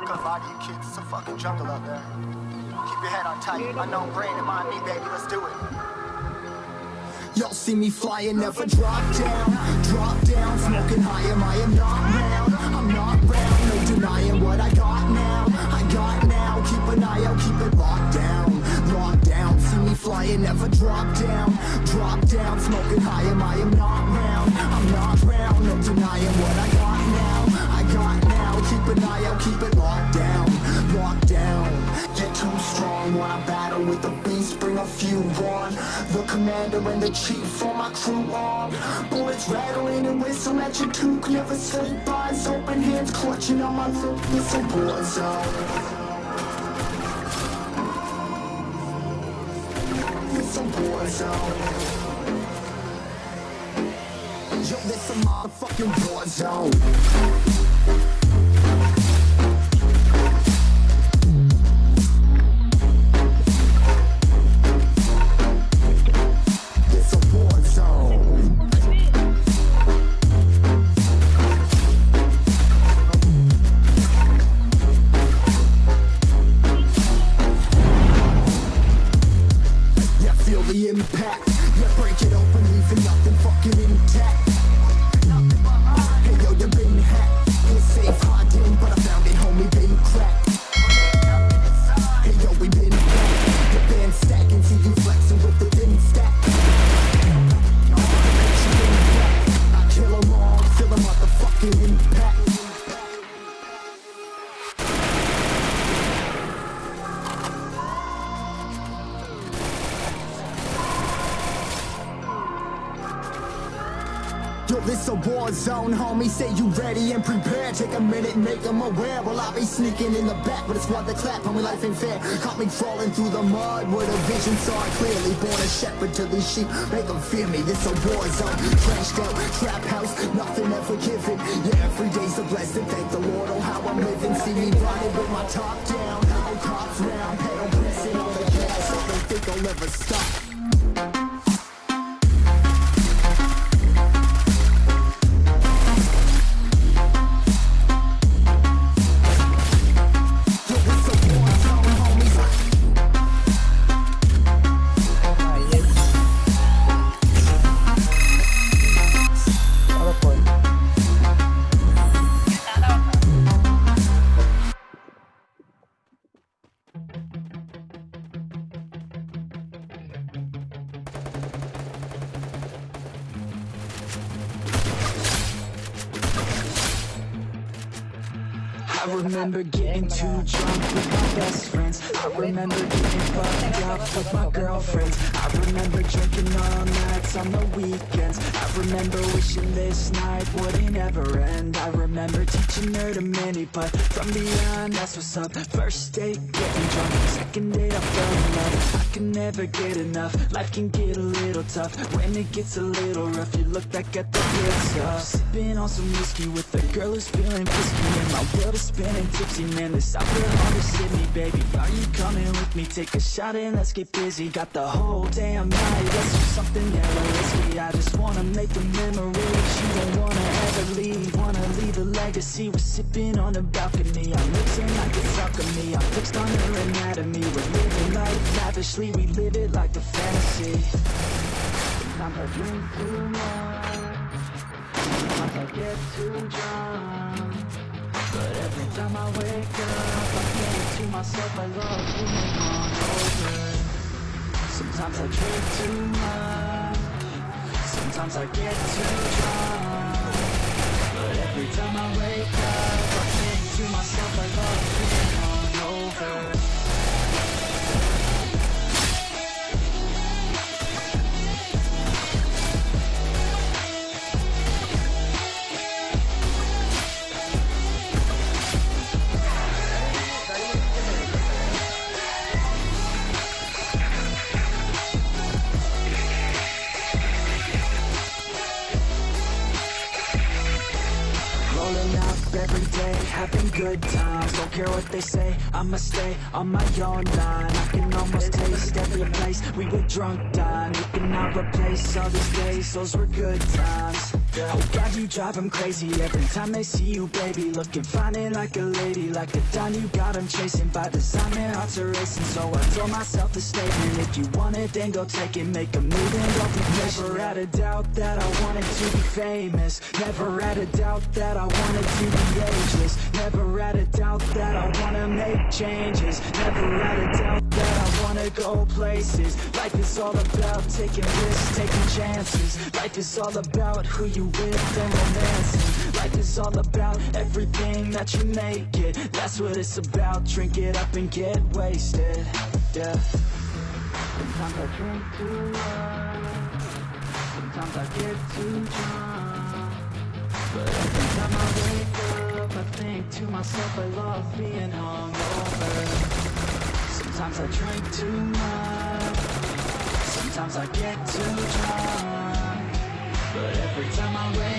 I'm gonna lie to you kids, it's a fucking jungle out there. Keep your head on tight, unknown brain and mind me, baby, let's do it. Y'all see me flying, never drop down, drop down, smoking high, I am not round, I'm not drop down Drop down, smoking high, am I? Am not round. I'm not round, no denying what I got now. I got now, keep an eye out, keep it locked down Locked down, get too strong when I battle with the beast, bring a few on. The commander and the chief for my crew on. Bullets rattling and whistle at your toque Never sleep, eyes open, hands clutching on my loop It's a war zone It's war zone Yo, this a motherfucking war zone Yo, this a war zone, homie. Say you ready and prepared. Take a minute, make them aware. Well, I'll be sneaking in the back, but it's what the clap, homie. Life ain't fair. Caught me crawling through the mud where the vision saw clearly. Born a shepherd to these sheep, make them fear me. This a war zone. Trashed out, trap house, nothing ever given. Yeah, every day's a blessing. Thank the Lord, on how I'm living. See me riding with my top down. Oh, cops round, pedal pressing on the gas. I don't think I'll ever stop. Remember getting too drunk with my best friends. I remember getting fucked up with my girlfriends. I remember drinking all nights on the weekends. I remember wishing this night wouldn't ever end. I remember teaching her to mini, but from beyond that's what's up. First date getting drunk, I can never get enough, life can get a little tough. When it gets a little rough you look back at the good stuff Sipping on some whiskey with a girl who's feeling frisky. And my world is spinning tipsy Man, this alcohol to sit me, baby. Are you coming with me? Take a shot and let's get busy. Got the whole damn night, let's do something hella risky. I just wanna make a memory You don't wanna ever leave. Wanna leave a legacy. We're sipping on the balcony. I'm mixing like it's alchemy I'm fixed on her anatomy. We're living life lavishly. We live it like a fantasy. Sometimes I drink too much Sometimes I get too drunk. But every time I wake up I think to myself I love being hungover Sometimes I drink too much. Sometimes I get too drunk. But every time I wake up every day, having good times. Don't care what they say, I'ma stay on my own line. I can almost taste every place we were drunk dine You cannot replace all these days, those were good times Oh God, you drive them crazy every time they see you, baby. Looking fine and like a lady, like a dime you got them chasing By design, their hearts are racing, so I told myself a statement. If you want it, then go take it, make a move and don't be patient Never had a doubt that I wanted to be famous. Never had a doubt that I wanted to be ageless. Never had a doubt that I wanna make changes. Never had a doubt that I wanna go places. Life is all about taking risks, taking chances. Life is all about who you with and romancing Life is all about everything that you make it. That's what it's about, drink it up and get wasted. Yeah. Sometimes I drink too much. Sometimes I get too drunk. But every time I wake up I think to myself I love being hungover. Sometimes I drink too much. Sometimes I get too drunk time I